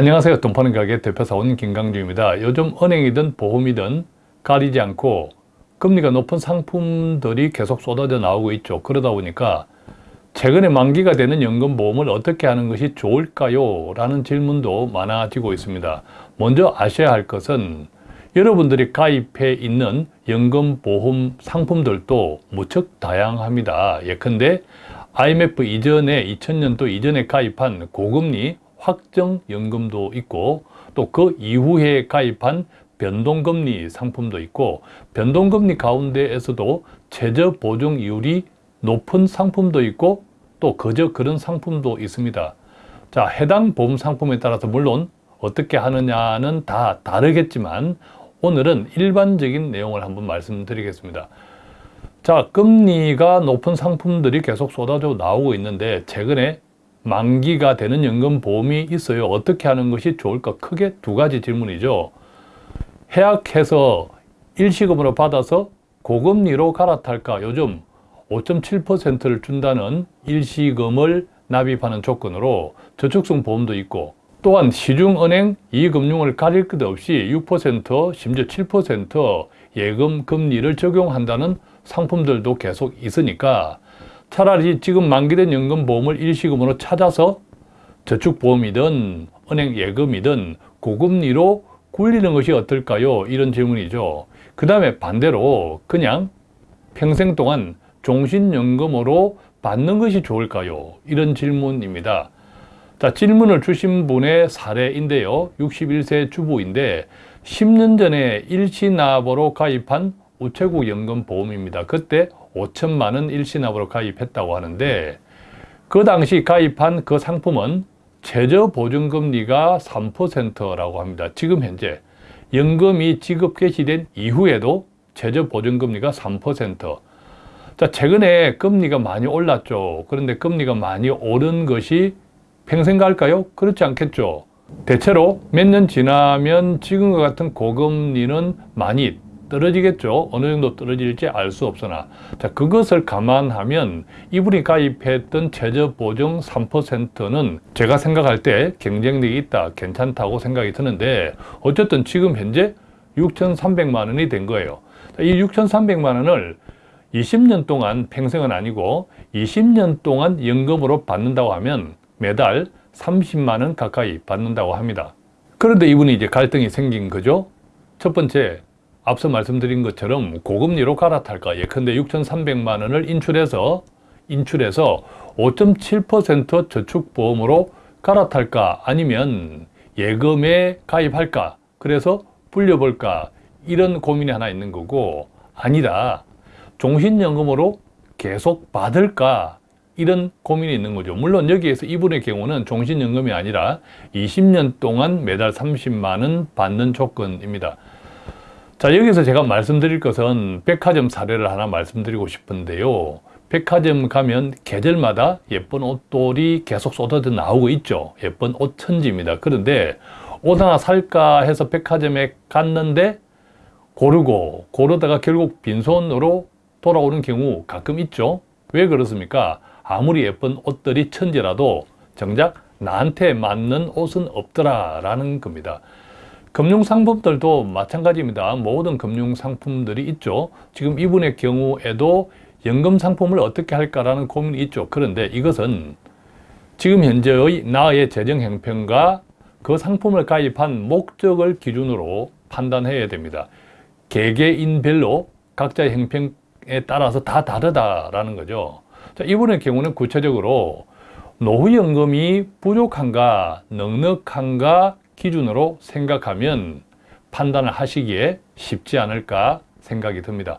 안녕하세요. 돈 파는 가게 대표사원 김강주입니다. 요즘 은행이든 보험이든 가리지 않고 금리가 높은 상품들이 계속 쏟아져 나오고 있죠. 그러다 보니까 최근에 만기가 되는 연금보험을 어떻게 하는 것이 좋을까요? 라는 질문도 많아지고 있습니다. 먼저 아셔야 할 것은 여러분들이 가입해 있는 연금보험 상품들도 무척 다양합니다. 예컨대 IMF 이전에 2000년도 이전에 가입한 고금리 확정연금도 있고 또 그 이후에 가입한 변동금리 상품도 있고 변동금리 가운데에서도 최저보증이율이 높은 상품도 있고 또 그저 그런 상품도 있습니다. 자, 해당 보험 상품에 따라서 물론 어떻게 하느냐는 다 다르겠지만 오늘은 일반적인 내용을 한번 말씀드리겠습니다. 자, 금리가 높은 상품들이 계속 쏟아져 나오고 있는데 최근에 만기가 되는 연금보험이 있어요. 어떻게 하는 것이 좋을까? 크게 두 가지 질문이죠. 해약해서 일시금으로 받아서 고금리로 갈아탈까? 요즘 5.7%를 준다는 일시금을 납입하는 조건으로 저축성 보험도 있고 또한 시중은행 이금융을 가릴 것 없이 6% 심지어 7% 예금 금리를 적용한다는 상품들도 계속 있으니까 차라리 지금 만기된 연금보험을 일시금으로 찾아서 저축보험이든 은행 예금이든 고금리로 굴리는 것이 어떨까요? 이런 질문이죠. 그 다음에 반대로 그냥 평생 동안 종신연금으로 받는 것이 좋을까요? 이런 질문입니다. 자, 질문을 주신 분의 사례인데요. 61세 주부인데 10년 전에 일시납으로 가입한 우체국 연금보험입니다. 그때 5천만 원 일시납으로 가입했다고 하는데 그 당시 가입한 그 상품은 최저보증금리가 3%라고 합니다. 지금 현재 연금이 지급 개시된 이후에도 최저보증금리가 3%. 자, 최근에 금리가 많이 올랐죠. 그런데 금리가 많이 오른 것이 평생 갈까요? 그렇지 않겠죠. 대체로 몇 년 지나면 지금과 같은 고금리는 많이 떨어지겠죠. 어느 정도 떨어질지 알 수 없으나 자 그것을 감안하면 이분이 가입했던 최저보증 3%는 제가 생각할 때 경쟁력이 있다, 괜찮다고 생각이 드는데 어쨌든 지금 현재 6,300만 원이 된 거예요. 이 6,300만 원을 20년 동안 평생은 아니고 20년 동안 연금으로 받는다고 하면 매달 30만 원 가까이 받는다고 합니다. 그런데 이분이 이제 갈등이 생긴 거죠. 첫 번째, 앞서 말씀드린 것처럼 고금리로 갈아탈까? 예컨대 6,300만 원을 인출해서 인출해서 5.7% 저축보험으로 갈아탈까? 아니면 예금에 가입할까? 그래서 불려볼까? 이런 고민이 하나 있는 거고 아니다. 종신연금으로 계속 받을까? 이런 고민이 있는 거죠. 물론 여기에서 이분의 경우는 종신연금이 아니라 20년 동안 매달 30만 원 받는 조건입니다 자 여기서 제가 말씀드릴 것은 백화점 사례를 하나 말씀드리고 싶은데요. 백화점 가면 계절마다 예쁜 옷들이 계속 쏟아져 나오고 있죠. 예쁜 옷 천지입니다. 그런데 옷 하나 살까 해서 백화점에 갔는데 고르고 고르다가 결국 빈손으로 돌아오는 경우 가끔 있죠. 왜 그렇습니까? 아무리 예쁜 옷들이 천지라도 정작 나한테 맞는 옷은 없더라 라는 겁니다 금융상품들도 마찬가지입니다. 모든 금융상품들이 있죠. 지금 이분의 경우에도 연금상품을 어떻게 할까라는 고민이 있죠. 그런데 이것은 지금 현재의 나의 재정 형편과 그 상품을 가입한 목적을 기준으로 판단해야 됩니다. 개개인별로 각자의 형편에 따라서 다 다르다라는 거죠. 자, 이분의 경우는 구체적으로 노후연금이 부족한가, 넉넉한가, 기준으로 생각하면 판단을 하시기에 쉽지 않을까 생각이 듭니다.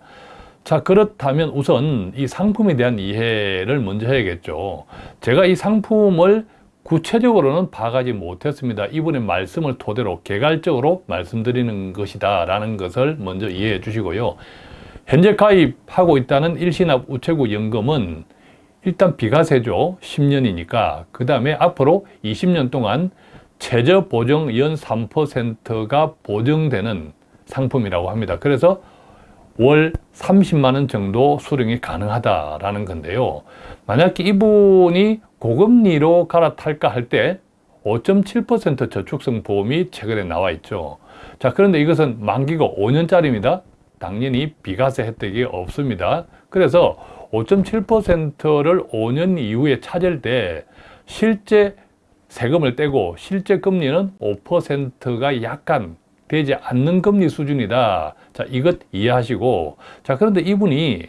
자 그렇다면 우선 이 상품에 대한 이해를 먼저 해야겠죠. 제가 이 상품을 구체적으로는 봐가지 못했습니다. 이분의 말씀을 토대로 개괄적으로 말씀드리는 것이다 라는 것을 먼저 이해해 주시고요. 현재 가입하고 있다는 일시납 우체국 연금은 일단 비과세죠. 10년이니까 그 다음에 앞으로 20년 동안 최저 보증 연 3%가 보증되는 상품이라고 합니다. 그래서 월 30만 원 정도 수령이 가능하다라는 건데요. 만약 이분이 고금리로 갈아탈까 할 때 5.7% 저축성 보험이 최근에 나와 있죠. 자, 그런데 이것은 만기가 5년짜리입니다. 당연히 비과세 혜택이 없습니다. 그래서 5.7%를 5년 이후에 찾을 때 실제 세금을 떼고 실제 금리는 5%가 약간 되지 않는 금리 수준이다. 자, 이것 이해하시고 자, 그런데 이분이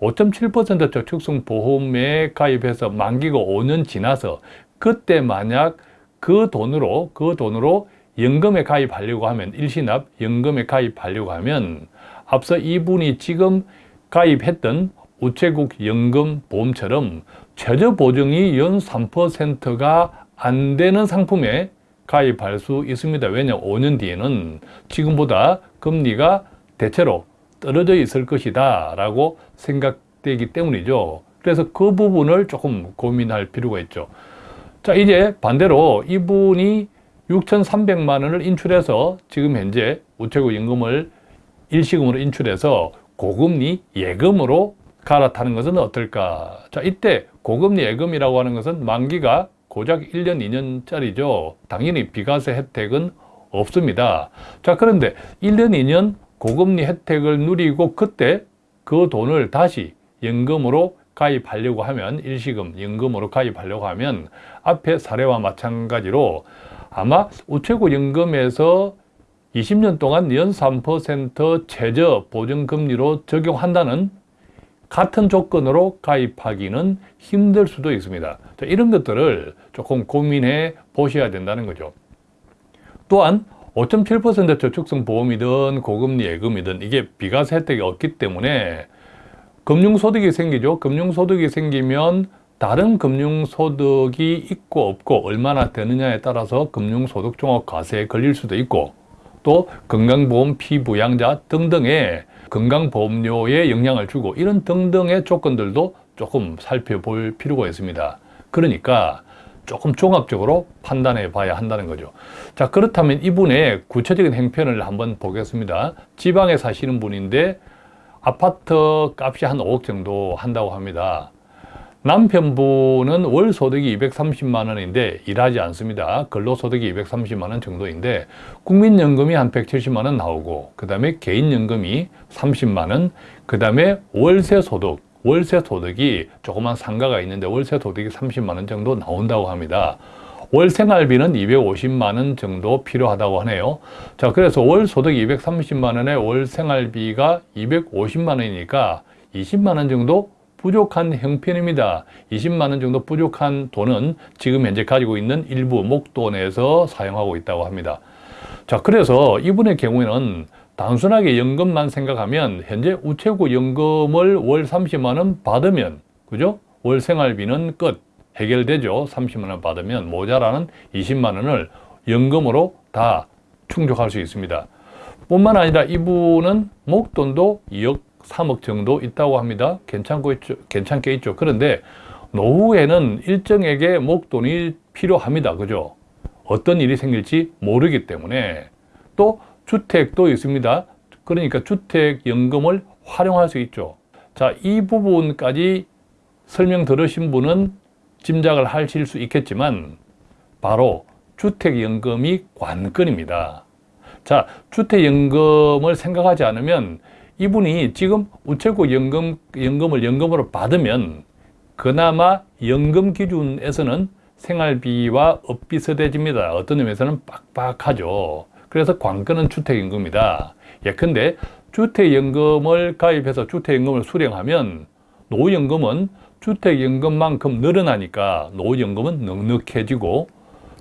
5.7% 저축성 보험에 가입해서 만기가 5년 지나서 그때 만약 그 돈으로 그 돈으로 연금에 가입하려고 하면 일시납 연금에 가입하려고 하면 앞서 이분이 지금 가입했던 우체국 연금 보험처럼 최저 보증이 연 3%가 안 되는 상품에 가입할 수 있습니다. 왜냐 5년 뒤에는 지금보다 금리가 대체로 떨어져 있을 것이다 라고 생각되기 때문이죠. 그래서 그 부분을 조금 고민할 필요가 있죠. 자 이제 반대로 이분이 6,300만 원을 인출해서 지금 현재 우체국 연금을 일시금으로 인출해서 고금리 예금으로 갈아타는 것은 어떨까? 자 이때 고금리 예금이라고 하는 것은 만기가 고작 1년, 2년짜리죠. 당연히 비과세 혜택은 없습니다. 자 그런데 1년, 2년 고금리 혜택을 누리고 그때 그 돈을 다시 연금으로 가입하려고 하면 일시금 연금으로 가입하려고 하면 앞에 사례와 마찬가지로 아마 우체국 연금에서 20년 동안 연 3% 최저 보증금리로 적용한다는 같은 조건으로 가입하기는 힘들 수도 있습니다. 자, 이런 것들을 조금 고민해 보셔야 된다는 거죠. 또한 5.7% 저축성 보험이든 고금리 예금이든 이게 비과세 혜택이 없기 때문에 금융소득이 생기죠. 금융소득이 생기면 다른 금융소득이 있고 없고 얼마나 되느냐에 따라서 금융소득 종합과세에 걸릴 수도 있고 또 건강보험 피부양자 등등의 건강보험료에 영향을 주고 이런 등등의 조건들도 조금 살펴볼 필요가 있습니다. 그러니까 조금 종합적으로 판단해 봐야 한다는 거죠. 자 그렇다면 이분의 구체적인 행편을 한번 보겠습니다. 지방에 사시는 분인데 아파트 값이 한 5억 정도 한다고 합니다. 남편분은 월 소득이 230만 원인데 일하지 않습니다. 근로소득이 230만 원 정도인데 국민연금이 한 170만 원 나오고 그 다음에 개인연금이 30만 원, 그 다음에 월세 소득, 월세 소득이 조그만 상가가 있는데 월세 소득이 30만 원 정도 나온다고 합니다. 월 생활비는 250만 원 정도 필요하다고 하네요. 자, 그래서 월 소득이 230만 원에 월 생활비가 250만 원이니까 20만 원 정도 부족한 형편입니다. 20만 원 정도 부족한 돈은 지금 현재 가지고 있는 일부 목돈에서 사용하고 있다고 합니다. 자, 그래서 이분의 경우에는 단순하게 연금만 생각하면 현재 우체국 연금을 월 30만 원 받으면 그죠? 월 생활비는 끝 해결되죠. 30만 원 받으면 모자라는 20만 원을 연금으로 다 충족할 수 있습니다. 뿐만 아니라 이분은 목돈도 2억 3억 정도 있다고 합니다. 괜찮고 있죠. 괜찮게 있죠. 그런데 노후에는 일정에게 목돈이 필요합니다. 그죠? 어떤 일이 생길지 모르기 때문에 또 주택도 있습니다. 그러니까 주택연금을 활용할 수 있죠. 자, 이 부분까지 설명 들으신 분은 짐작을 하실 수 있겠지만 바로 주택연금이 관건입니다. 자, 주택연금을 생각하지 않으면 이분이 지금 우체국 연금, 연금을 연금으로 받으면 그나마 연금 기준에서는 생활비와 엇비슷해집니다. 어떤 의미에서는 빡빡하죠. 그래서 관건은 주택연금이다. 예컨대 주택연금을 가입해서 주택연금을 수령하면 노후연금은 주택연금만큼 늘어나니까 노후연금은 넉넉해지고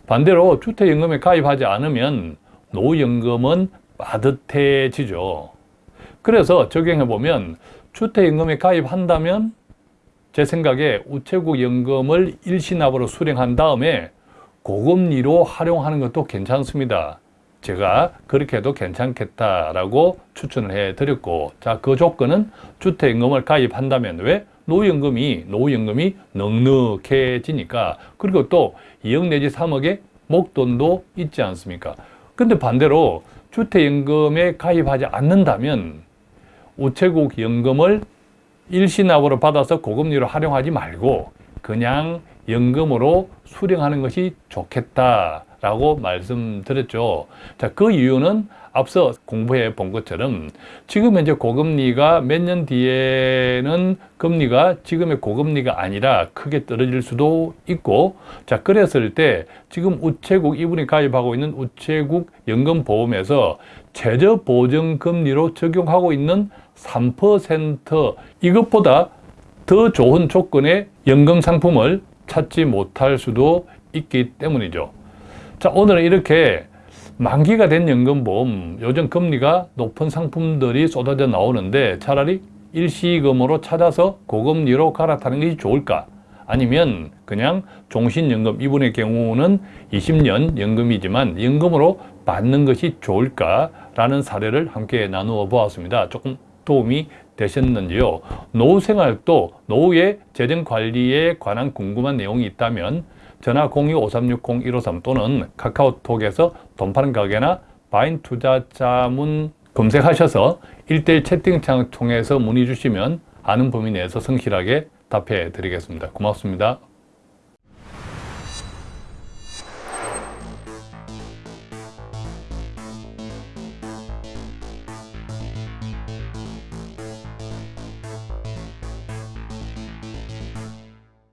반대로 주택연금에 가입하지 않으면 노후연금은 빠듯해지죠. 그래서 적용해보면 주택연금에 가입한다면 제 생각에 우체국 연금을 일시납으로 수령한 다음에 고금리로 활용하는 것도 괜찮습니다. 제가 그렇게 해도 괜찮겠다라고 추천을 해드렸고 자 그 조건은 주택연금을 가입한다면 왜? 노후연금이 노후연금이 넉넉해지니까 그리고 또 2억 내지 3억의 목돈도 있지 않습니까? 근데 반대로 주택연금에 가입하지 않는다면 우체국 연금을 일시납으로 받아서 고금리로 활용하지 말고 그냥 연금으로 수령하는 것이 좋겠다라고 말씀드렸죠. 자, 그 이유는 앞서 공부해 본 것처럼 지금 현재 고금리가 몇 년 뒤에는 금리가 지금의 고금리가 아니라 크게 떨어질 수도 있고 자 그랬을 때 지금 우체국 이분이 가입하고 있는 우체국 연금보험에서 최저 보증 금리로 적용하고 있는 3% 이것보다 더 좋은 조건의 연금 상품을 찾지 못할 수도 있기 때문이죠. 자, 오늘은 이렇게 만기가 된 연금보험, 요즘 금리가 높은 상품들이 쏟아져 나오는데 차라리 일시금으로 찾아서 고금리로 갈아타는 것이 좋을까? 아니면 그냥 종신연금, 이분의 경우는 20년 연금이지만 연금으로 받는 것이 좋을까? 라는 사례를 함께 나누어 보았습니다. 조금 도움이 되셨는지요? 노후 생활도 노후의 재정 관리에 관한 궁금한 내용이 있다면 전화 02-5360-153 또는 카카오톡에서 돈 파는 가게나 바인 투자자문 검색하셔서 1대1 채팅창을 통해서 문의 주시면 아는 범위 내에서 성실하게 답해 드리겠습니다. 고맙습니다.